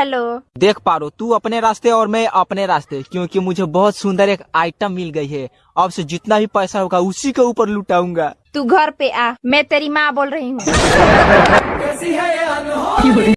Hello. देख पा रो तू अपने रास्ते और मैं अपने रास्ते क्योंकि मुझे बहुत सुंदर एक आइटम मिल गई है। अब से जितना भी पैसा होगा उसी के ऊपर लुटाऊँगा। तू घर पे आ मैं तेरी माँ बोल रही हूँ।